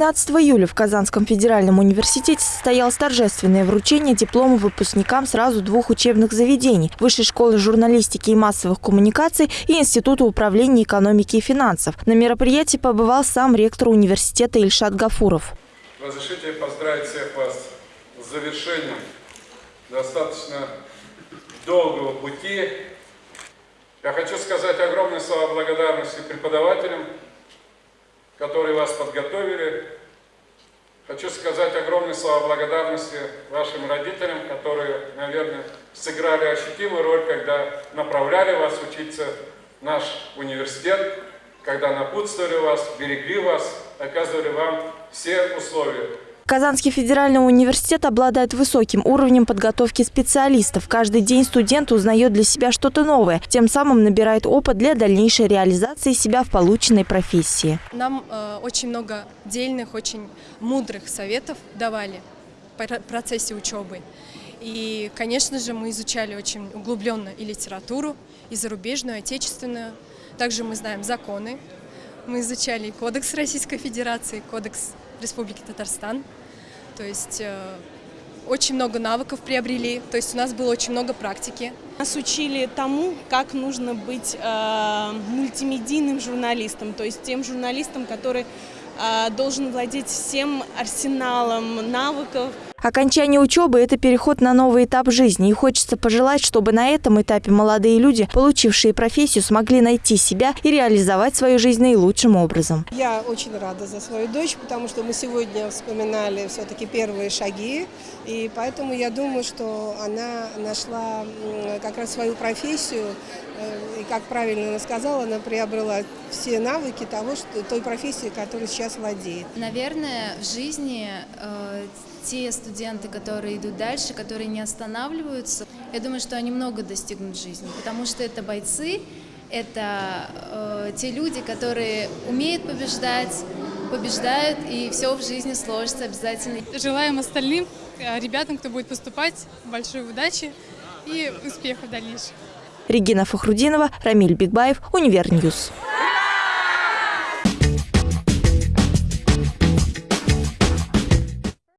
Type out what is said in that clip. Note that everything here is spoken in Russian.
15 июля в Казанском федеральном университете состоялось торжественное вручение диплома выпускникам сразу двух учебных заведений – Высшей школы журналистики и массовых коммуникаций и Института управления экономики и финансов. На мероприятии побывал сам ректор университета Ильшат Гафуров. Разрешите поздравить всех вас с завершением достаточно долгого пути. Я хочу сказать огромные слова благодарности преподавателям, которые вас подготовили. Хочу сказать огромные слова благодарности вашим родителям, которые, наверное, сыграли ощутимую роль, когда направляли вас учиться в наш университет, когда напутствовали вас, берегли вас, оказывали вам все условия. Казанский федеральный университет обладает высоким уровнем подготовки специалистов. Каждый день студент узнает для себя что-то новое, тем самым набирает опыт для дальнейшей реализации себя в полученной профессии. Нам э, очень много дельных, очень мудрых советов давали в процессе учебы. И, конечно же, мы изучали очень углубленно и литературу, и зарубежную, и отечественную. Также мы знаем законы. Мы изучали Кодекс Российской Федерации, Кодекс Республики Татарстан. То есть э, очень много навыков приобрели, то есть у нас было очень много практики. Нас учили тому, как нужно быть э, мультимедийным журналистом, то есть тем журналистом, который должен владеть всем арсеналом навыков, Окончание учебы – это переход на новый этап жизни. И хочется пожелать, чтобы на этом этапе молодые люди, получившие профессию, смогли найти себя и реализовать свою жизнь наилучшим образом. Я очень рада за свою дочь, потому что мы сегодня вспоминали все-таки первые шаги. И поэтому я думаю, что она нашла как раз свою профессию. Как правильно она сказала, она приобрела все навыки того, что, той профессии, которой сейчас владеет. Наверное, в жизни э, те студенты, которые идут дальше, которые не останавливаются, я думаю, что они много достигнут в жизни, потому что это бойцы, это э, те люди, которые умеют побеждать, побеждают, и все в жизни сложится обязательно. Желаем остальным э, ребятам, кто будет поступать, большой удачи и успехов в дальнейшем. Регина Фахрудинова, Рамиль Бигбаев, Univer News.